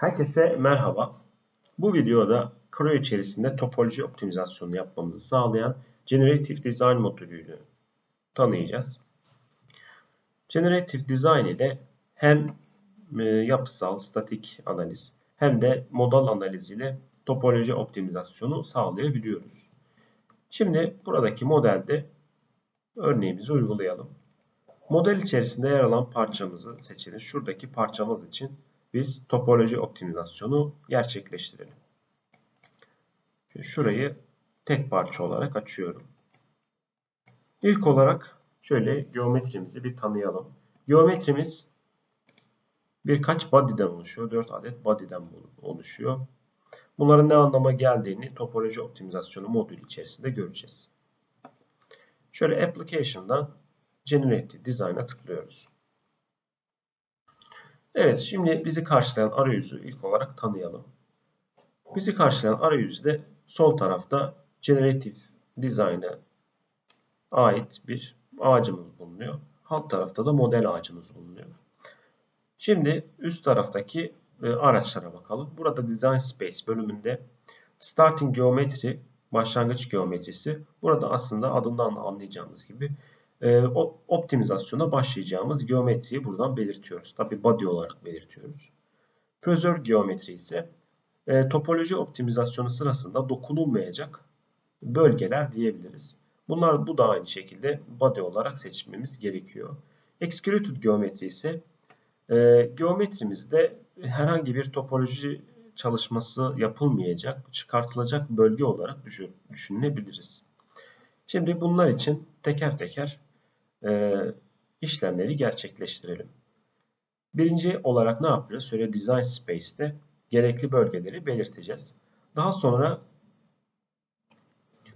Herkese merhaba. Bu videoda Creo içerisinde topoloji optimizasyonu yapmamızı sağlayan Generative Design modülünü tanıyacağız. Generative Design ile hem e, yapısal, statik analiz hem de modal analiz ile topoloji optimizasyonu sağlayabiliyoruz. Şimdi buradaki modelde örneğimizi uygulayalım. Model içerisinde yer alan parçamızı seçelim. Şuradaki parçamız için biz topoloji optimizasyonu gerçekleştirelim. Şimdi şurayı tek parça olarak açıyorum. İlk olarak şöyle geometrimizi bir tanıyalım. Geometrimiz birkaç body'den oluşuyor. 4 adet body'den oluşuyor. Bunların ne anlama geldiğini topoloji optimizasyonu modülü içerisinde göreceğiz. Şöyle Application'dan Generative Design'a tıklıyoruz. Evet, şimdi bizi karşılayan arayüzü ilk olarak tanıyalım. Bizi karşılayan arayüzde sol tarafta Generative Design'a ait bir ağacımız bulunuyor. Alt tarafta da model ağacımız bulunuyor. Şimdi üst taraftaki e, araçlara bakalım. Burada Design Space bölümünde Starting Geometry, başlangıç geometrisi. Burada aslında adından anlayacağımız gibi e, optimizasyona başlayacağımız geometriyi buradan belirtiyoruz. Tabi body olarak belirtiyoruz. Preserve geometri ise e, topoloji optimizasyonu sırasında dokunulmayacak bölgeler diyebiliriz. Bunlar bu da aynı şekilde body olarak seçmemiz gerekiyor. Excluded geometri ise e, geometrimizde herhangi bir topoloji çalışması yapılmayacak, çıkartılacak bölge olarak düşün, düşünebiliriz. Şimdi bunlar için teker teker e, işlemleri gerçekleştirelim. Birinci olarak ne yapacağız? Şöyle Design Space'te gerekli bölgeleri belirteceğiz. Daha sonra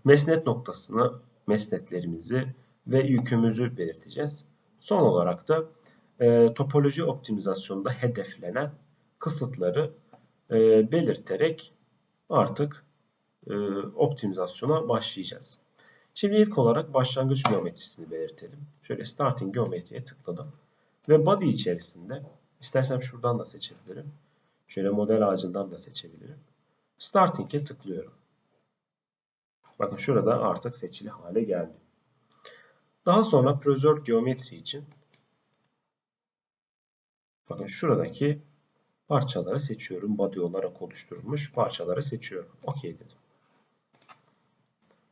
mesnet noktasını, mesnetlerimizi ve yükümüzü belirteceğiz. Son olarak da e, topoloji optimizasyonunda hedeflenen kısıtları e, belirterek artık e, optimizasyona başlayacağız. Şimdi ilk olarak başlangıç geometrisini belirtelim. Şöyle starting geometriye tıkladım. Ve body içerisinde istersem şuradan da seçebilirim. Şöyle model ağacından da seçebilirim. Starting'e tıklıyorum. Bakın şurada artık seçili hale geldi. Daha sonra preserve geometri için bakın şuradaki parçaları seçiyorum. Body olarak oluşturulmuş parçaları seçiyorum. OK dedim.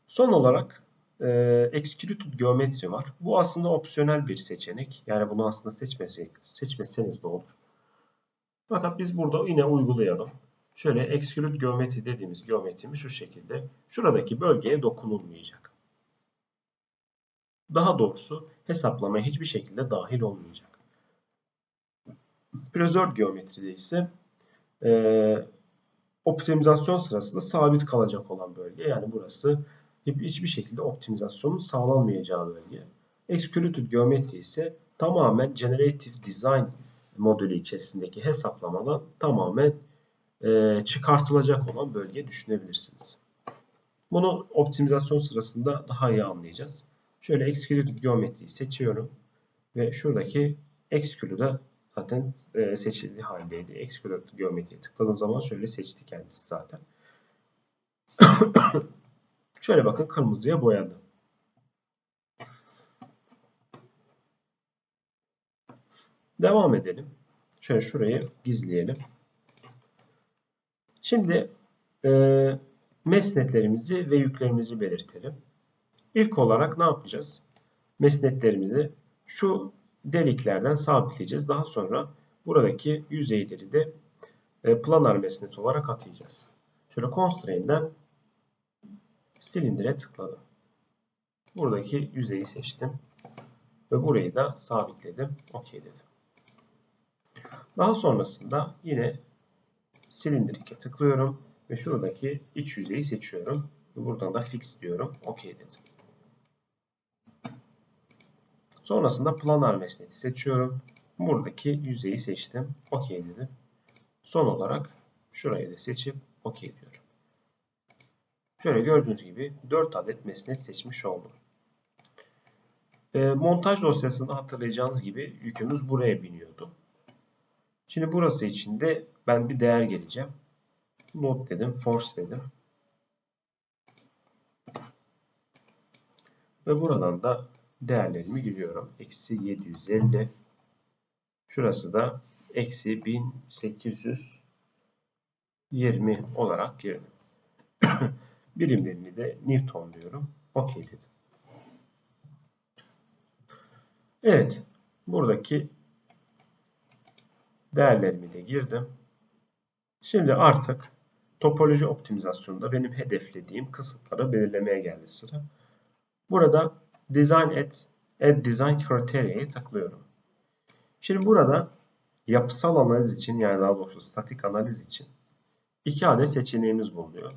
Son olarak e, Executed geometri var. Bu aslında opsiyonel bir seçenek. Yani bunu aslında seçmesek, seçmeseniz de olur. Fakat biz burada yine uygulayalım. Şöyle Execute geometri dediğimiz geometrimiz şu şekilde. Şuradaki bölgeye dokunulmayacak. Daha doğrusu hesaplamaya hiçbir şekilde dahil olmayacak. Preserved geometride ise e, optimizasyon sırasında sabit kalacak olan bölge. Yani burası hiçbir şekilde optimizasyonun sağlanmayacağı bölge. Executed geometri ise tamamen Generative Design modülü içerisindeki hesaplamadan tamamen e, çıkartılacak olan bölge düşünebilirsiniz. Bunu optimizasyon sırasında daha iyi anlayacağız. Şöyle Executed geometriyi seçiyorum ve şuradaki Execute'da zaten e, seçildiği haldeydi. Executed geometriye tıkladığım zaman şöyle seçti kendisi zaten. Şöyle bakın kırmızıya boyadı. Devam edelim. Şöyle şurayı gizleyelim. Şimdi e, mesnetlerimizi ve yüklerimizi belirtelim. İlk olarak ne yapacağız? Mesnetlerimizi şu deliklerden sabitleyeceğiz. Daha sonra buradaki yüzeyleri de e, planar mesnet olarak atayacağız. Şöyle constraint'den silindire tıkladım. Buradaki yüzeyi seçtim. Ve burayı da sabitledim. OK dedim. Daha sonrasında yine silindirike tıklıyorum. Ve şuradaki iç yüzeyi seçiyorum. Ve buradan da fix diyorum. OK dedim. Sonrasında planar mesneti seçiyorum. Buradaki yüzeyi seçtim. OK dedim. Son olarak şurayı da seçip OK diyorum. Şöyle gördüğünüz gibi 4 adet mesnet seçmiş oldum. E, montaj dosyasında hatırlayacağınız gibi yükümüz buraya biniyordu. Şimdi burası için de ben bir değer geleceğim. Load dedim, force dedim. Ve buradan da değerlerimi giriyorum. Eksi 750. Şurası da eksi 1820 olarak girdim. Birimlerini de Newton diyorum. OK dedim. Evet. Buradaki değerlerimi de girdim. Şimdi artık topoloji optimizasyonunda benim hedeflediğim kısıtları belirlemeye geldi sıra. Burada Design at, Add Design Criteria'ya tıklıyorum. Şimdi burada yapısal analiz için yani daha doğrusu statik analiz için iki adet seçeneğimiz bulunuyor.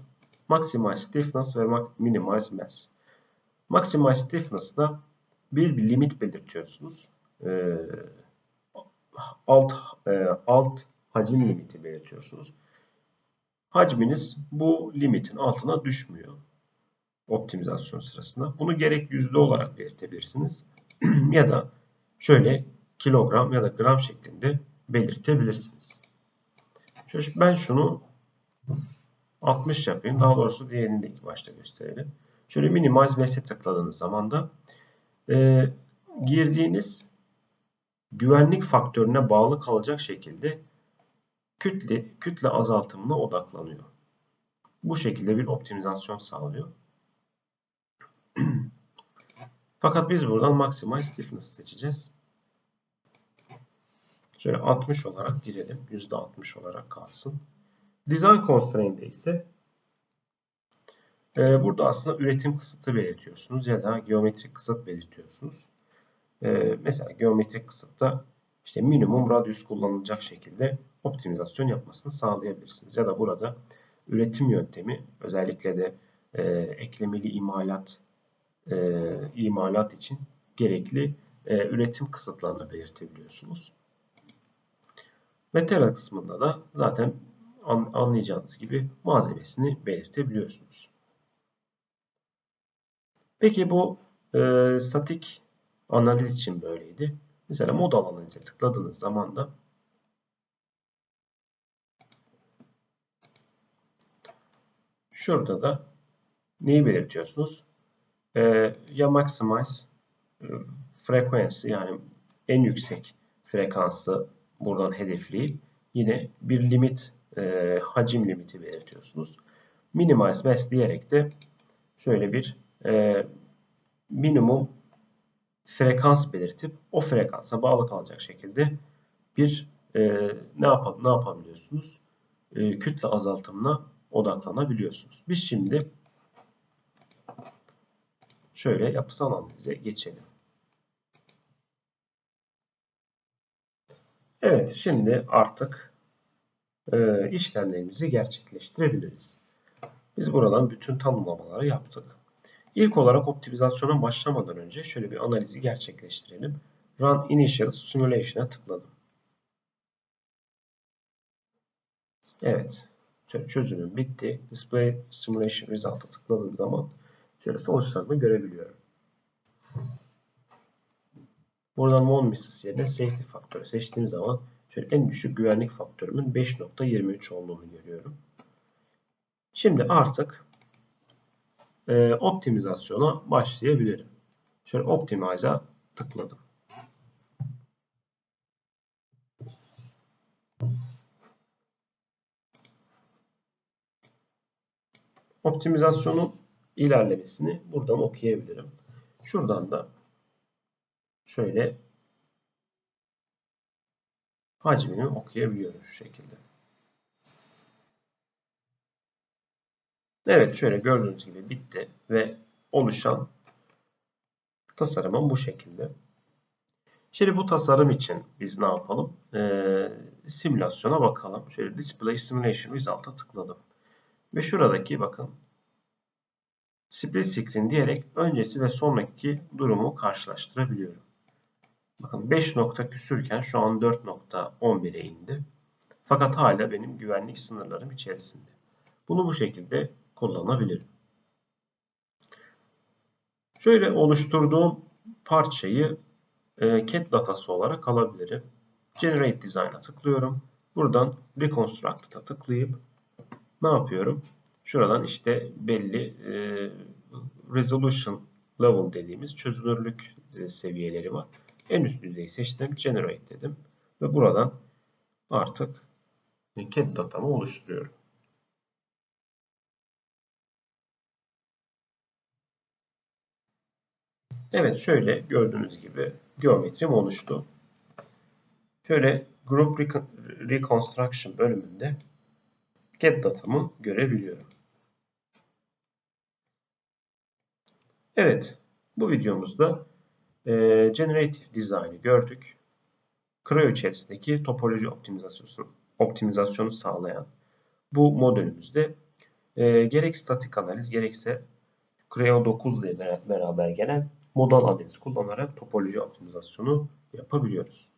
Maximize Stiffness ve Minimize Mass. Maximize Stiffness'da bir, bir limit belirtiyorsunuz. Ee, alt e, alt hacim limiti belirtiyorsunuz. Hacminiz bu limitin altına düşmüyor optimizasyon sırasında. Bunu gerek yüzde olarak belirtebilirsiniz ya da şöyle kilogram ya da gram şeklinde belirtebilirsiniz. Ben şunu 60 yapayım. Daha doğrusu diğerini de ilk başta gösterelim. Şöyle minimize mess'e tıkladığınız zaman da e, girdiğiniz güvenlik faktörüne bağlı kalacak şekilde kütle, kütle azaltımına odaklanıyor. Bu şekilde bir optimizasyon sağlıyor. Fakat biz buradan Maximize Stiffness seçeceğiz. Şöyle 60 olarak girelim. %60 olarak kalsın. Design Constraint'de ise e, burada aslında üretim kısıtı belirtiyorsunuz ya da geometrik kısıt belirtiyorsunuz. E, mesela geometrik kısıtta işte minimum radyus kullanılacak şekilde optimizasyon yapmasını sağlayabilirsiniz. Ya da burada üretim yöntemi özellikle de e, eklemeli imalat e, imalat için gerekli e, üretim kısıtlarını belirtebiliyorsunuz. Material kısmında da zaten anlayacağınız gibi malzemesini belirtebiliyorsunuz. Peki bu e, statik analiz için böyleydi. Mesela modal analize tıkladığınız zaman da şurada da neyi belirtiyorsunuz? Ee, ya maximize e, frekansı yani en yüksek frekansı buradan hedefleyip yine bir limit e, hacim limiti belirtiyorsunuz. Minimize mass diyerek de şöyle bir e, minimum frekans belirtip o frekansa bağlı kalacak şekilde bir e, ne, yap ne yapabiliyorsunuz? E, kütle azaltımına odaklanabiliyorsunuz. Biz şimdi şöyle yapısal analize geçelim. Evet, şimdi artık e, işlemlerimizi gerçekleştirebiliriz. Biz buradan bütün tanımlamaları yaptık. İlk olarak optimizasyona başlamadan önce şöyle bir analizi gerçekleştirelim. Run Initial Simulation'a tıkladım. Evet. Çözümüm bitti. Display Simulation Result'a tıkladığım zaman şöyle sonuçlarımı görebiliyorum. Buradan One Misses yerine Safety faktörü seçtiğim zaman şöyle en düşük güvenlik faktörümün 5.23 olduğunu görüyorum. Şimdi artık e, optimizasyona başlayabilirim. Şöyle Optimize'a tıkladım. Optimizasyonun ilerlemesini buradan okuyabilirim. Şuradan da şöyle hacmini okuyabiliyorum şu şekilde. Evet şöyle gördüğünüz gibi bitti ve oluşan tasarımım bu şekilde. Şimdi bu tasarım için biz ne yapalım? Ee, simülasyona bakalım. Şöyle Display Simulation Result'a tıkladım. Ve şuradaki bakın split screen diyerek öncesi ve sonraki durumu karşılaştırabiliyorum. Bakın 5 nokta küsürken şu an 4.11'e indi. Fakat hala benim güvenlik sınırlarım içerisinde. Bunu bu şekilde kullanabilirim. Şöyle oluşturduğum parçayı e, CAD datası olarak alabilirim. Generate Design'a tıklıyorum. buradan Reconstruct'a tıklayıp ne yapıyorum? Şuradan işte belli e, resolution level dediğimiz çözünürlük seviyeleri var. En üst düzeyi seçtim. Generate dedim. Ve buradan artık CAD datamı oluşturuyorum. Evet şöyle gördüğünüz gibi geometrim oluştu. Şöyle Group Reconstruction bölümünde get datamı görebiliyorum. Evet, bu videomuzda e, Generative Design'i gördük. Creo içerisindeki topoloji optimizasyonu, optimizasyonu sağlayan bu modülümüzde e, gerek statik analiz gerekse Creo 9 ile beraber gelen modal analiz kullanarak topoloji optimizasyonu yapabiliyoruz.